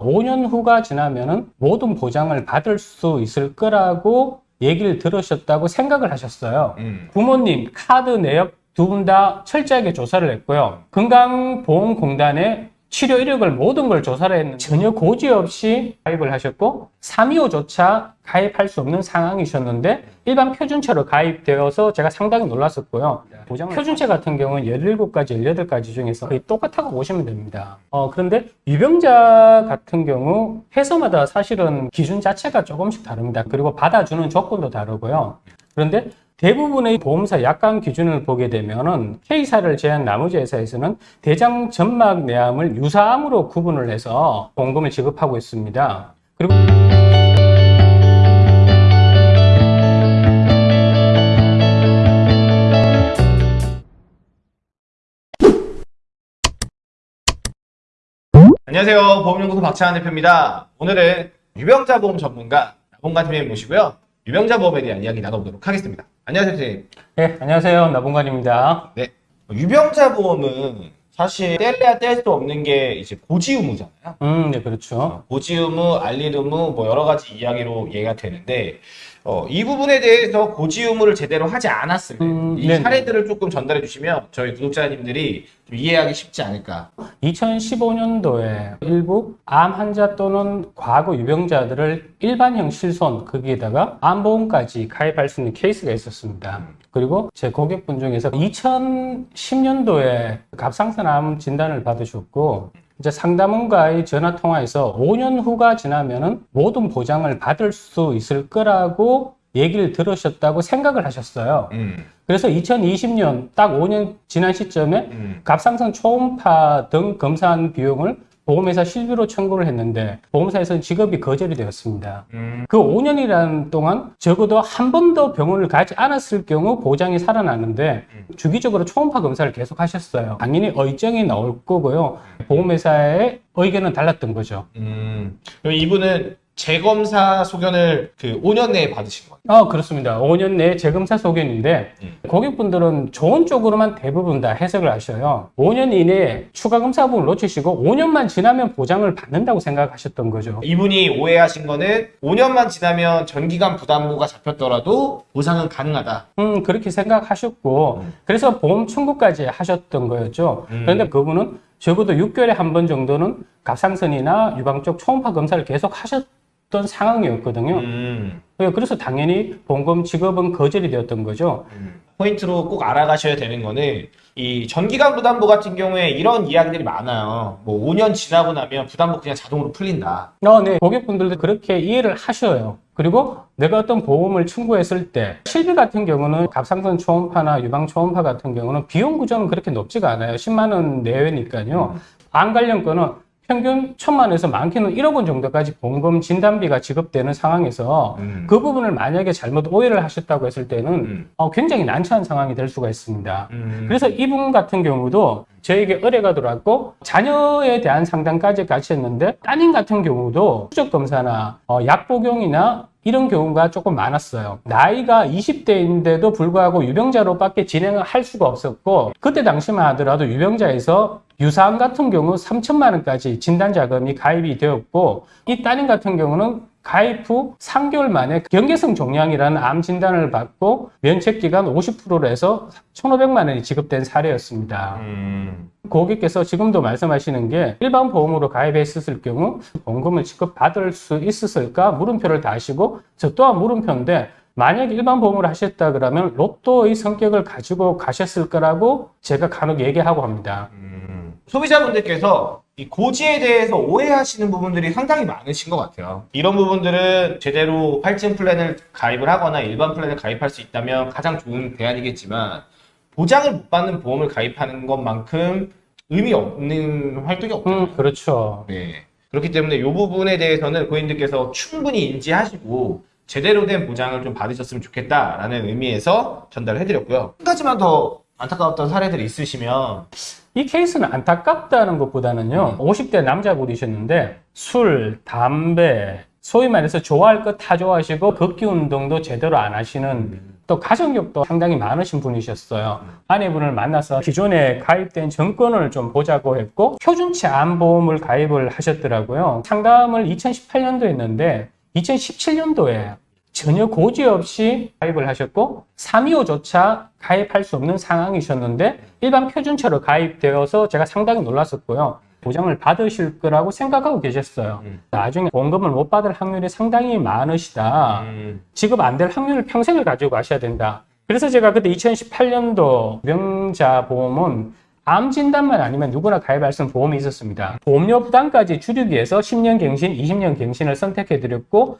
5년 후가 지나면은 모든 보장을 받을 수 있을 거라고 얘기를 들으셨다고 생각을 하셨어요. 음. 부모님, 카드 내역 두 분 다 철저하게 조사를 했고요. 건강보험공단에 치료 이력을 모든 걸 조사를 했는데 전혀 고지 없이 가입을 하셨고 325조차 가입할 수 없는 상황이셨는데 일반 표준체로 가입되어서 제가 상당히 놀랐었고요. 표준체 같은 경우는 17가지, 18가지 중에서 거의 똑같다고 보시면 됩니다. 어, 그런데 유병자 같은 경우 회사마다 사실은 기준 자체가 조금씩 다릅니다. 그리고 받아주는 조건도 다르고요. 그런데 대부분의 보험사 약관 기준을 보게 되면 은 K사를 제한 나머지 회사에서는 대장 점막 내암을 유사암으로 구분을 해서 보험금을 지급하고 있습니다. 그리고 안녕하세요. 보험연구소 박찬환 대표입니다. 오늘은 유병자 보험 전문가 나봉관 팀장님 모시고요. 유병자 보험에 대한 이야기 나눠보도록 하겠습니다. 안녕하세요, 선생님. 네, 안녕하세요. 나봉관입니다. 네. 유병자 보험은 사실 뗄래야 뗄 수 없는 게 이제 고지 의무잖아요. 음, 네, 그렇죠. 어, 고지 의무, 알릴 의무, 뭐 여러 가지 이야기로 이해가 되는데 어, 이 부분에 대해서 고지 의무를 제대로 하지 않았을 때, 음, 이 네네. 사례들을 조금 전달해 주시면 저희 구독자님들이 좀 이해하기 쉽지 않을까. 2015년도에 일부 암 환자 또는 과거 유병자들을 일반형 실손 거기에다가 암보험까지 가입할 수 있는 케이스가 있었습니다. 그리고 제 고객분 중에서 2010년도에 갑상선 암 진단을 받으셨고 이제 상담원과의 전화 통화에서 5년 후가 지나면은 모든 보장을 받을 수 있을 거라고 얘기를 들으셨다고 생각을 하셨어요. 음, 그래서 2020년 딱 5년 지난 시점에 음, 갑상선 초음파 등 검사한 비용을 보험회사 실비로 청구를 했는데 보험사에서는 지급이 거절이 되었습니다. 음, 그 5년이라는 동안 적어도 한 번도 병원을 가지 않았을 경우 보장이 살아나는데 주기적으로 초음파 검사를 계속 하셨어요. 당연히 의정이 나올 거고요. 보험회사의 의견은 달랐던 거죠. 음. 이분은 재검사 소견을 그 5년 내에 받으신 거예요? 어, 그렇습니다. 5년 내에 재검사 소견인데 음. 고객분들은 좋은 쪽으로만 대부분 다 해석을 하셔요. 5년 이내에 추가 검사 부분을 놓치시고 5년만 지나면 보장을 받는다고 생각하셨던 거죠. 이분이 오해하신 거는 5년만 지나면 전기간 부담부가 잡혔더라도 보상은 가능하다. 음, 그렇게 생각하셨고 그래서 보험 청구까지 하셨던 거였죠. 음. 그런데 그분은 적어도 6개월에 한 번 정도는 갑상선이나 유방 쪽 초음파 검사를 계속 하셨 던 상황이었거든요. 음. 예, 그래서 당연히 보험금 지급은 거절이 되었던 거죠. 포인트로 꼭 알아가셔야 되는 거는 이 전기간 부담부 같은 경우에 이런 이야기들이 많아요. 뭐 5년 지나고 나면 부담부 그냥 자동으로 풀린다. 어, 네. 고객분들도 그렇게 이해를 하셔요. 그리고 내가 어떤 보험을 청구했을 때 실비 같은 경우는 갑상선 초음파나 유방 초음파 같은 경우는 비용 구조는 그렇게 높지가 않아요. 10만 원 내외니까요. 암 관련 거는 평균 천만 원에서 많게는 1억 원 정도까지 보험금 진단비가 지급되는 상황에서 음. 그 부분을 만약에 잘못 오해를 하셨다고 했을 때는 음. 어, 굉장히 난처한 상황이 될 수가 있습니다. 음. 그래서 이분 같은 경우도 저에게 의뢰가 들어왔고 자녀에 대한 상담까지 같이 했는데 따님 같은 경우도 추적 검사나 어, 약 복용이나 이런 경우가 조금 많았어요. 나이가 20대인데도 불구하고 유병자로밖에 진행을 할 수가 없었고 그때 당시만 하더라도 유병자에서 유사암 같은 경우 3천만 원까지 진단 자금이 가입이 되었고 이 따님 같은 경우는 가입 후 3개월 만에 경계성 종양이라는 암 진단을 받고 면책 기간 50%로 해서 1,500만 원이 지급된 사례였습니다. 음. 고객께서 지금도 말씀하시는 게 일반 보험으로 가입했었을 경우 보험금을 지급받을 수 있었을까 물음표를 다시고 저 또한 물음표인데 만약에 일반 보험을 하셨다 그러면 로또의 성격을 가지고 가셨을 거라고 제가 간혹 얘기하고 합니다. 음. 소비자분들께서 이 고지에 대해서 오해하시는 부분들이 상당히 많으신 것 같아요. 이런 부분들은 제대로 할증 플랜을 가입을 하거나 일반 플랜을 가입할 수 있다면 가장 좋은 대안이겠지만 보장을 못 받는 보험을 가입하는 것만큼 의미 없는 활동이 없죠. 음, 그렇죠. 네. 그렇기 때문에 이 부분에 대해서는 고객님들께서 충분히 인지하시고 제대로 된 보장을 좀 받으셨으면 좋겠다라는 의미에서 전달을 해드렸고요. 한 가지만 더 안타까웠던 사례들이 있으시면 이 케이스는 안타깝다는 것보다는요, 50대 남자분이셨는데, 술, 담배, 소위 말해서 좋아할 것 다 좋아하시고, 걷기 운동도 제대로 안 하시는 또 가정력도 상당히 많으신 분이셨어요. 아내분을 만나서 기존에 가입된 정권을 좀 보자고 했고 표준치 암보험을 가입을 하셨더라고요. 상담을 2018년도 했는데 2017년도에 전혀 고지 없이 가입을 하셨고 325조차 가입할 수 없는 상황이셨는데 일반 표준처로 가입되어서 제가 상당히 놀랐었고요. 보장을 받으실 거라고 생각하고 계셨어요. 음. 나중에 보험금을 못 받을 확률이 상당히 많으시다. 음. 지급 안 될 확률을 평생을 가지고 가셔야 된다. 그래서 제가 그때 2018년도 명자 보험은 암 진단만 아니면 누구나 가입할 수 있는 보험이 있었습니다. 보험료 부담까지 줄이기 위해서 10년 갱신, 20년 갱신을 선택해 드렸고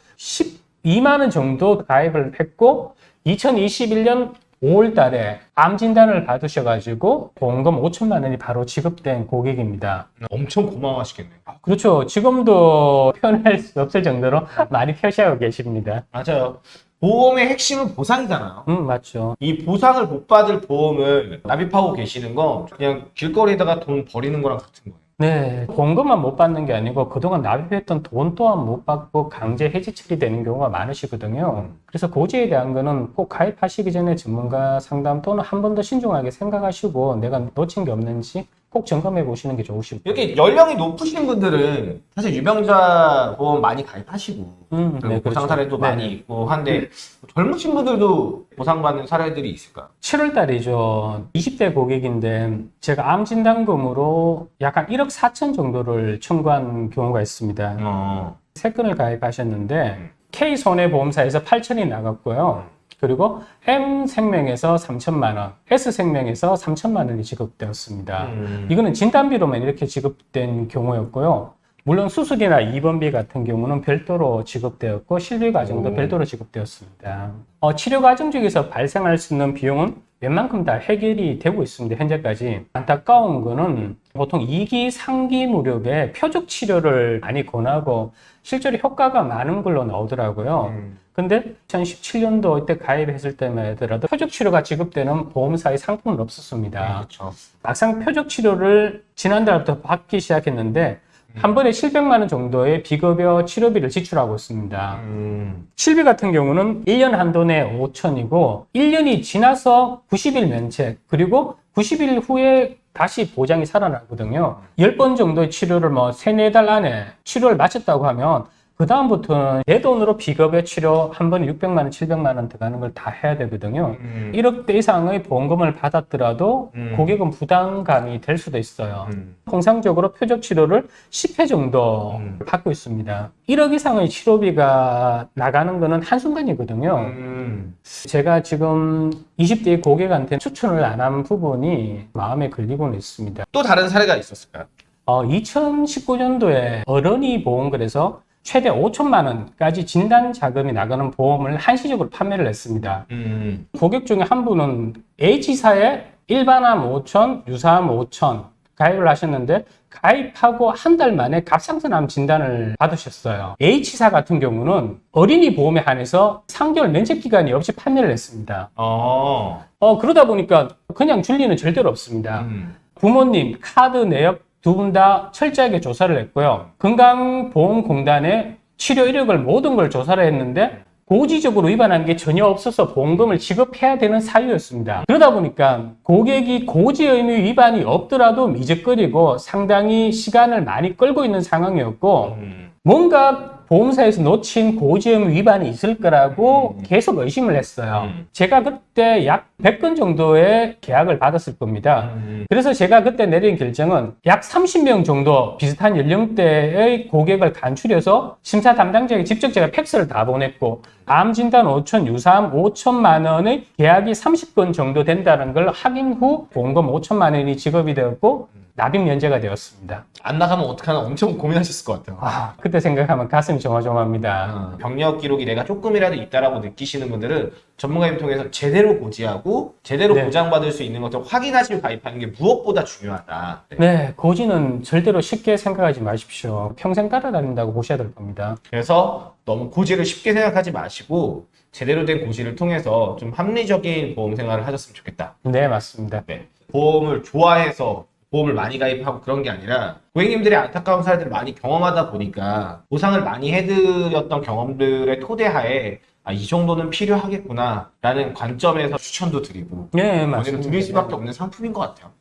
12만 원 정도 가입을 했고 2021년 5월 달에 암 진단을 받으셔가지고 보험금 5천만 원이 바로 지급된 고객입니다. 엄청 고마워하시겠네요. 그렇죠. 지금도 표현할 수 없을 정도로 많이 표시하고 계십니다. 맞아요. 보험의 핵심은 보상이잖아요. 음, 맞죠. 이 보상을 못 받을 보험을 납입하고 계시는 건 그냥 길거리에다가 돈 버리는 거랑 같은 거예요. 네, 보험금만 못 받는 게 아니고 그동안 납입했던 돈 또한 못 받고 강제 해지 처리되는 경우가 많으시거든요. 그래서 고지에 대한 거는 꼭 가입하시기 전에 전문가 상담 또는 한 번 더 신중하게 생각하시고 내가 놓친 게 없는지 꼭 점검해 보시는 게 좋으실 거예요. 이렇게 연령이 높으신 분들은 사실 유병자 보험 많이 가입하시고 음, 네, 보상 그렇죠. 사례도 네. 많이 있고 한데 젊으신 분들도 보상받는 사례들이 있을까요? 7월 달이죠. 20대 고객인데 제가 암 진단금으로 약간 1억 4천 정도를 청구한 경우가 있습니다. 어. 세 건을 가입하셨는데 K 손해보험사에서 8천이 나갔고요. 그리고 M 생명에서 3천만 원, S 생명에서 3천만 원이 지급되었습니다. 음. 이거는 진단비로만 이렇게 지급된 경우였고요. 물론 수술이나 입원비 같은 경우는 별도로 지급되었고 실비 과정도 오. 별도로 지급되었습니다. 어, 치료 과정 중에서 발생할 수 있는 비용은 웬만큼 다 해결이 되고 있습니다. 현재까지 안타까운 거는 보통 2기, 3기 무렵에 표적 치료를 많이 권하고 실제로 효과가 많은 걸로 나오더라고요. 음. 근데 2017년도 이때 가입했을 때만 하더라도 표적 치료가 지급되는 보험사의 상품은 없었습니다. 그렇죠. 막상 표적 치료를 지난달부터 받기 시작했는데 한 번에 700만 원 정도의 비급여 치료비를 지출하고 있습니다. 음. 실비 같은 경우는 1년 한도 내 5천이고 1년이 지나서 90일 면책 그리고 90일 후에 다시 보장이 살아나거든요. 10번 정도의 치료를 뭐 3, 4달 안에 치료를 마쳤다고 하면 그 다음부터는 내 돈으로 비급여 치료 한 번에 600만 원, 700만 원 들어가는 걸 다 해야 되거든요. 음. 1억대 이상의 보험금을 받았더라도 음. 고객은 부담감이 될 수도 있어요. 음. 통상적으로 표적 치료를 10회 정도 음. 받고 있습니다. 1억 이상의 치료비가 나가는 거는 한순간이거든요. 음. 제가 지금 20대 고객한테 추천을 안 한 부분이 마음에 걸리고는 있습니다. 또 다른 사례가 있었을까요? 어, 2019년도에 어른이 보험글에서 최대 5천만 원까지 진단 자금이 나가는 보험을 한시적으로 판매를 했습니다. 음. 고객 중에 한 분은 H사에 일반암 5천, 유사암 5천 가입을 하셨는데 가입하고 한 달 만에 갑상선암 진단을 받으셨어요. H사 같은 경우는 어린이 보험에 한해서 3개월 면책 기간이 없이 판매를 했습니다. 어. 어, 그러다 보니까 그냥 줄 리는 절대로 없습니다. 음. 부모님, 카드 내역 두 분 다 철저하게 조사를 했고요. 건강보험공단에 치료 이력을 모든 걸 조사를 했는데 고지적으로 위반한 게 전혀 없어서 보험금을 지급해야 되는 사유였습니다. 그러다 보니까 고객이 고지 의무 위반이 없더라도 미적거리고 상당히 시간을 많이 끌고 있는 상황이었고 음. 뭔가 보험사에서 놓친 고지의무 위반이 있을 거라고 음. 계속 의심을 했어요. 음. 제가 그때 약 100건 정도의 계약을 받았을 겁니다. 음. 그래서 제가 그때 내린 결정은 약 30명 정도 비슷한 연령대의 고객을 간추려서 심사 담당자에게 직접 제가 팩스를 다 보냈고 암 진단 5천, 유사암 5천만 원의 계약이 30건 정도 된다는 걸 확인 후 보험금 5천만 원이 지급이 되었고 납입 면제가 되었습니다. 안 나가면 어떡하나 엄청 고민하셨을 것 같아요. 아, 그때 생각하면 가슴이 조마조마합니다. 어, 병력 기록이 내가 조금이라도 있다라고 느끼시는 분들은 전문가님 통해서 제대로 고지하고 제대로 네. 보장받을 수 있는 것을 확인하시고 가입하는 게 무엇보다 중요하다. 네. 네, 고지는 절대로 쉽게 생각하지 마십시오. 평생 따라다닌다고 보셔야 될 겁니다. 그래서 너무 고지를 쉽게 생각하지 마시고 제대로 된 고지를 통해서 좀 합리적인 보험 생활을 하셨으면 좋겠다. 네, 맞습니다. 네. 보험을 좋아해서 보험을 많이 가입하고 그런 게 아니라 고객님들의 안타까운 사례들을 많이 경험하다 보니까 보상을 많이 해드렸던 경험들의 토대하에 아, 이 정도는 필요하겠구나 라는 관점에서 추천도 드리고 네, 맞습니다. 드릴 수밖에 없는 상품인 것 같아요.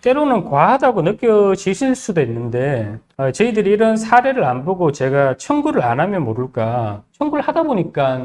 때로는 과하다고 느껴지실 수도 있는데 어, 저희들이 이런 사례를 안 보고 제가 청구를 안 하면 모를까 청구를 하다 보니까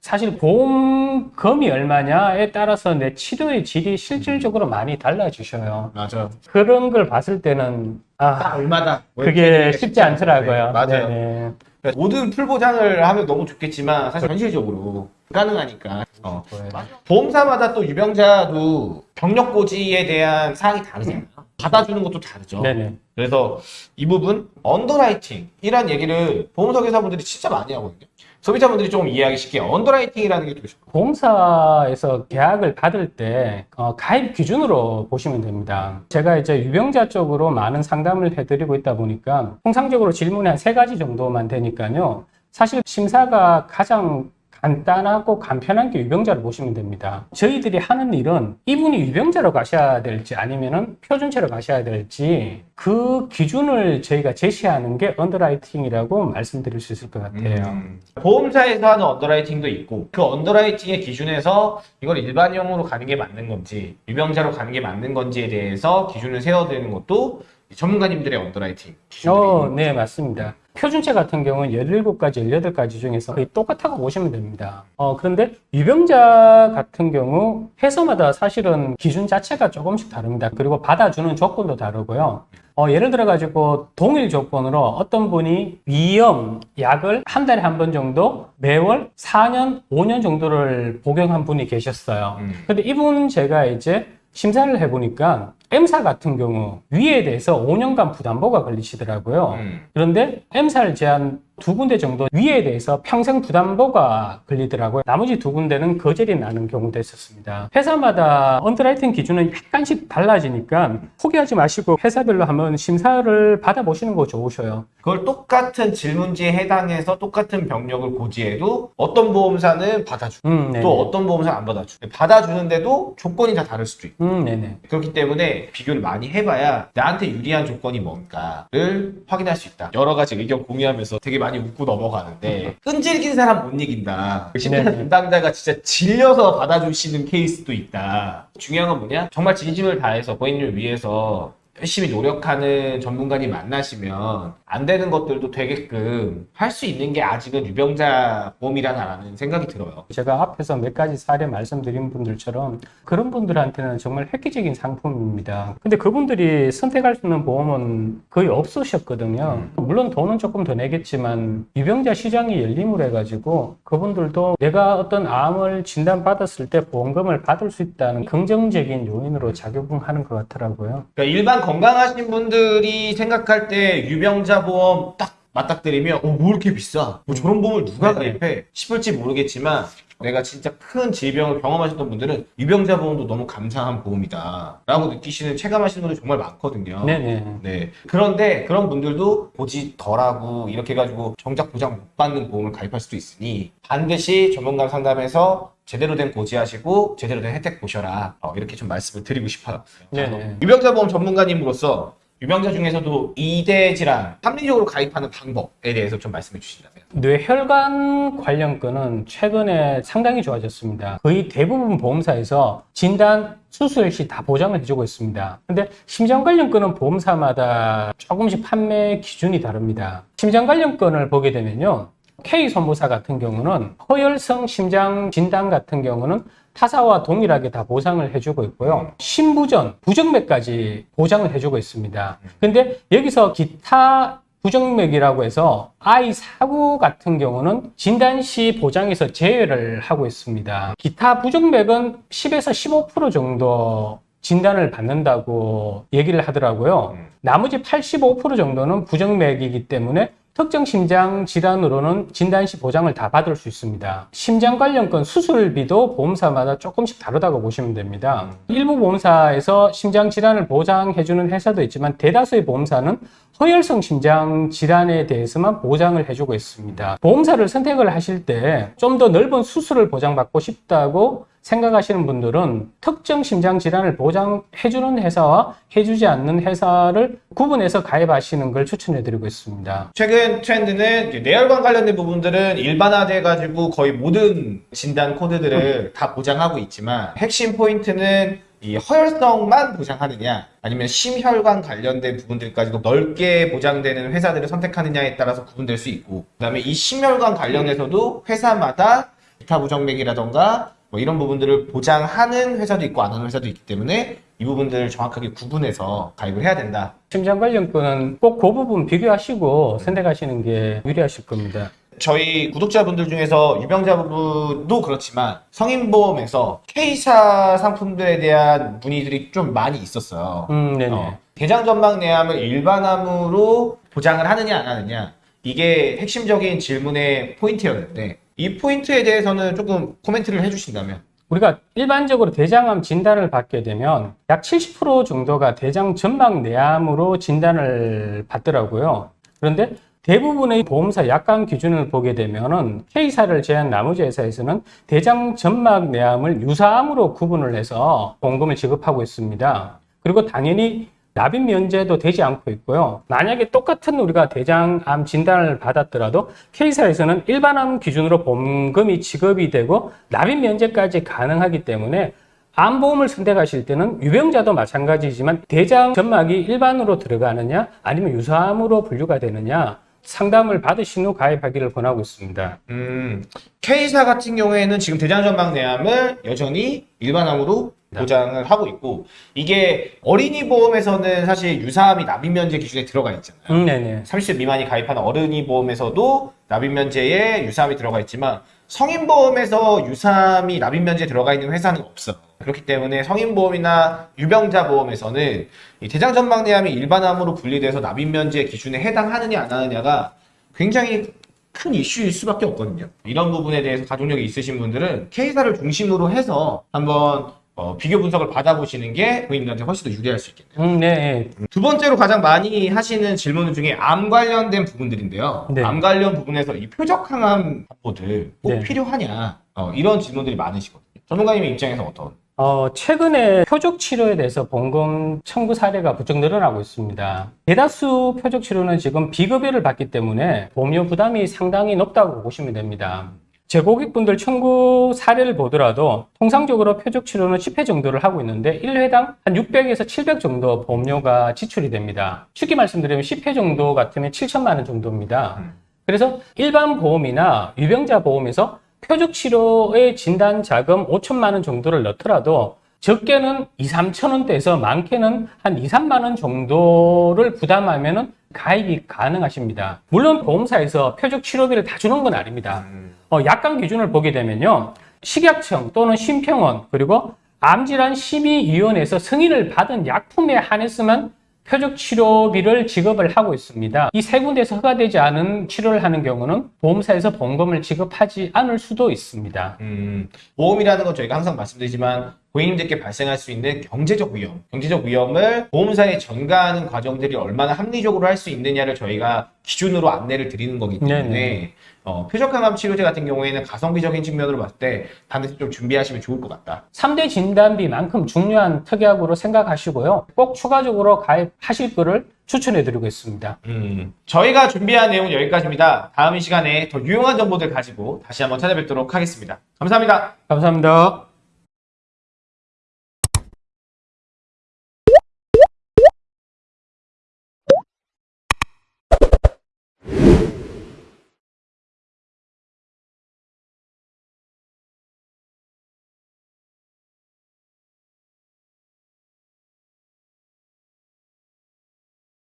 사실 보험금이 얼마냐에 따라서 내 치료의 질이 실질적으로 많이 달라지셔요 맞아요. 그런 걸 봤을 때는 딱 아 얼마다 뭐 그게 쉽지 않더라고요 네, 맞아요. 네네. 그러니까 모든 full 보장을 하면 너무 좋겠지만 사실 현실적으로 불가능하니까 어. 네. 보험사마다 또 유병자도 병력 고지에 대한 사항이 다르잖아요. 받아주는 것도 다르죠. 네네. 그래서 이 부분 underwriting이란 얘기를 보험사 회사분들이 진짜 많이 하거든요. 소비자분들이 조금 이해하기 쉽게 underwriting이라는 게 되게. 보험사에서 계약을 받을 때 어, 가입 기준으로 보시면 됩니다. 제가 이제 유병자 쪽으로 많은 상담을 해드리고 있다 보니까 통상적으로 질문이 한 세 가지 정도만 되니까요. 사실 심사가 가장 간단하고 간편한 게 유병자로 보시면 됩니다. 저희들이 하는 일은 이분이 유병자로 가셔야 될지 아니면 은 표준체로 가셔야 될지 그 기준을 저희가 제시하는 게 underwriting이라고 말씀드릴 수 있을 것 같아요. 음. 보험사에서 하는 underwriting도 있고 그 underwriting의 기준에서 이걸 일반용으로 가는 게 맞는 건지 유병자로 가는 게 맞는 건지에 대해서 기준을 세워드리는 것도 전문가님들의 underwriting 기준들이 어, 네, 맞습니다. 표준체 같은 경우는 17가지, 18가지 중에서 거의 똑같다고 보시면 됩니다. 어, 그런데 유병자 같은 경우 회사마다 사실은 기준 자체가 조금씩 다릅니다. 그리고 받아주는 조건도 다르고요. 어, 예를 들어 가지고 동일 조건으로 어떤 분이 위염 약을 한 달에 한 번 정도 매월 4년, 5년 정도를 복용한 분이 계셨어요. 음. 근데 이분 제가 이제 심사를 해보니까 M사 같은 경우 위에 대해서 5년간 부담보가 걸리시더라고요. 음. 그런데 M사를 제한 두 군데 정도 위에 대해서 평생 부담보가 걸리더라고요. 나머지 두 군데는 거절이 나는 경우도 있었습니다. 회사마다 underwriting 기준은 약간씩 달라지니까 포기하지 마시고 회사별로 한번 심사를 받아보시는 거 좋으셔요. 그걸 똑같은 질문지에 해당해서 똑같은 병력을 고지해도 어떤 보험사는 받아주고 음. 또 어떤 보험사는 안 받아주고 받아주는데도 조건이 다 다를 수도 있고 음. 그렇기 때문에 비교를 많이 해봐야 나한테 유리한 조건이 뭔가를 확인할 수 있다. 여러 가지 의견 공유하면서 되게 많이 웃고 넘어가는데 끈질긴 사람 못 이긴다. 심사 네네. 담당자가 진짜 질려서 받아주시는 케이스도 있다. 중요한 건 뭐냐? 정말 진심을 다해서 고객님을 위해서 열심히 노력하는 전문가님 만나시면 안 되는 것들도 되게끔 할 수 있는 게 아직은 유병자 보험이라는 생각이 들어요. 제가 앞에서 몇 가지 사례 말씀드린 분들처럼 그런 분들한테는 정말 획기적인 상품입니다. 근데 그분들이 선택할 수 있는 보험은 거의 없으셨거든요. 물론 돈은 조금 더 내겠지만 유병자 시장이 열림을 해가지고 그분들도 내가 어떤 암을 진단받았을 때 보험금을 받을 수 있다는 긍정적인 요인으로 작용하는 것 같더라고요. 그러니까 일반 건강하신 분들이 생각할 때 유병자 보험 딱 맞닥뜨리면 어, 뭐 이렇게 비싸? 뭐 저런 보험을 누가 네네. 가입해? 싶을지 모르겠지만 내가 진짜 큰 질병을 경험하셨던 분들은 유병자 보험도 너무 감사한 보험이다 라고 느끼시는 체감하시는 분들이 정말 많거든요. 네네. 네. 그런데 그런 분들도 고지 덜하고 이렇게 해가지고 정작 보장 못 받는 보험을 가입할 수도 있으니 반드시 전문가 상담해서 제대로 된 고지하시고 제대로 된 혜택 보셔라. 어, 이렇게 좀 말씀을 드리고 싶어요. 네네. 유병자 보험 전문가님으로서 유병자 중에서도 2대 질환 합리적으로 가입하는 방법에 대해서 좀 말씀해 주신다면. 뇌혈관 관련 건은 최근에 상당히 좋아졌습니다. 거의 대부분 보험사에서 진단, 수술 시 다 보장을 해주고 있습니다. 근데 심장 관련 건은 보험사마다 조금씩 판매 기준이 다릅니다. 심장 관련 건을 보게 되면요. K 선보사 같은 경우는 허혈성 심장 진단 같은 경우는 타사와 동일하게 다 보상을 해주고 있고요. 신부전, 부정맥까지 보장을 해주고 있습니다. 근데 여기서 기타 부정맥이라고 해서 아이 사고 같은 경우는 진단 시 보장에서 제외를 하고 있습니다. 기타 부정맥은 10에서 15% 정도 진단을 받는다고 얘기를 하더라고요. 음. 나머지 85% 정도는 부정맥이기 때문에 특정 심장 질환으로는 진단 시 보장을 다 받을 수 있습니다. 심장 관련 건 수술비도 보험사마다 조금씩 다르다고 보시면 됩니다. 일부 보험사에서 심장 질환을 보장해주는 회사도 있지만 대다수의 보험사는 허혈성 심장 질환에 대해서만 보장을 해주고 있습니다. 보험사를 선택을 하실 때 좀 더 넓은 수술을 보장받고 싶다고 생각하시는 분들은 특정 심장 질환을 보장해주는 회사와 해주지 않는 회사를 구분해서 가입하시는 걸 추천해드리고 있습니다. 최근 트렌드는 뇌혈관 관련된 부분들은 일반화돼 가지고 거의 모든 진단 코드들을 다 보장하고 있지만 핵심 포인트는 이 허혈성만 보장하느냐 아니면 심혈관 관련된 부분들까지도 넓게 보장되는 회사들을 선택하느냐에 따라서 구분될 수 있고 그 다음에 이 심혈관 관련해서도 회사마다 기타 부정맥이라던가 뭐 이런 부분들을 보장하는 회사도 있고 안 하는 회사도 있기 때문에 이 부분들을 정확하게 구분해서 가입을 해야 된다. 심장 관련 거는 꼭그 부분 비교하시고 선택하시는 게 유리하실 겁니다. 저희 구독자분들 중에서 유병자분도 그렇지만 성인보험에서 K사 상품들에 대한 문의들이 좀 많이 있었어요. 음, 네네. 어, 대장전막 내암을 일반암으로 보장을 하느냐 안 하느냐 이게 핵심적인 질문의 포인트였는데 이 포인트에 대해서는 조금 코멘트를 해주신다면 우리가 일반적으로 대장암 진단을 받게 되면 약 70% 정도가 대장 전막 내암으로 진단을 받더라고요. 그런데 대부분의 보험사 약관 기준을 보게 되면 은 K사를 제한 나머지 회사에서는 대장 전막 내암을 유사암으로 구분을 해서 보험금을 지급하고 있습니다. 그리고 당연히 납입 면제도 되지 않고 있고요. 만약에 똑같은 우리가 대장암 진단을 받았더라도 K사에서는 일반암 기준으로 보험금이 지급이 되고 납입 면제까지 가능하기 때문에 암보험을 선택하실 때는 유병자도 마찬가지지만 대장 점막이 일반으로 들어가느냐 아니면 유사암으로 분류가 되느냐 상담을 받으신 후 가입하기를 권하고 있습니다. 음, K사 같은 경우에는 지금 대장전막 내암을 여전히 일반암으로 네. 보장을 하고 있고 이게 어린이 보험에서는 사실 유사암이 납입 면제 기준에 들어가 있잖아요. 음, 네네. 30세 미만이 가입하는 어른이 보험에서도 납입 면제에 유사암이 들어가 있지만 성인보험에서 유사암이 납입 면제에 들어가 있는 회사는 없어. 그렇기 때문에 성인보험이나 유병자 보험에서는 이 대장전막내암이 일반암으로 분리돼서 납입 면제 기준에 해당하느냐 안 하느냐가 굉장히 큰 이슈일 수밖에 없거든요. 이런 부분에 대해서 가족력이 있으신 분들은 K사를 중심으로 해서 한번 어, 비교 분석을 받아보시는 게 고객님들한테 훨씬 더 유리할 수 있겠네요. 음, 네. 두 번째로 가장 많이 하시는 질문 중에 암 관련된 부분들인데요. 네. 암 관련 부분에서 이 표적 항암 확보들 꼭 네. 필요하냐 어, 이런 질문들이 많으시거든요. 전문가님의 입장에서 어떤? 어, 최근에 표적 치료에 대해서 보험금 청구 사례가 부쩍 늘어나고 있습니다. 대다수 표적 치료는 지금 비급여를 받기 때문에 보험료 부담이 상당히 높다고 보시면 됩니다. 제 고객분들 청구 사례를 보더라도 통상적으로 표적 치료는 10회 정도를 하고 있는데 1회당 한 600에서 700 정도 보험료가 지출이 됩니다. 쉽게 말씀드리면 10회 정도 같으면 7천만 원 정도입니다. 음. 그래서 일반 보험이나 유병자 보험에서 표적 치료의 진단 자금 5천만 원 정도를 넣더라도 적게는 2, 3천 원대에서 많게는 한 2, 3만 원 정도를 부담하면 은 가입이 가능하십니다. 물론 보험사에서 표적 치료비를 다 주는 건 아닙니다. 어, 약관 기준을 보게 되면요. 식약청 또는 심평원 그리고 암질환 심의위원회에서 승인을 받은 약품에 한해서만 표적 치료비를 지급을 하고 있습니다. 이 세 군데에서 허가되지 않은 치료를 하는 경우는 보험사에서 보험금을 지급하지 않을 수도 있습니다. 음, 보험이라는 건 저희가 항상 말씀드리지만 고객님들께 발생할 수 있는 경제적 위험, 경제적 위험을 보험사에 전가하는 과정들이 얼마나 합리적으로 할 수 있느냐를 저희가 기준으로 안내를 드리는 거기 때문에 네네. 어, 표적항암 치료제 같은 경우에는 가성비적인 측면으로 봤을 때 반드시 좀 준비하시면 좋을 것 같다. 3대 진단비만큼 중요한 특약으로 생각하시고요. 꼭 추가적으로 가입하실 거를 추천해 드리고 있습니다. 음, 저희가 준비한 내용은 여기까지입니다. 다음 이 시간에 더 유용한 정보들 가지고 다시 한번 찾아뵙도록 하겠습니다. 감사합니다. 감사합니다.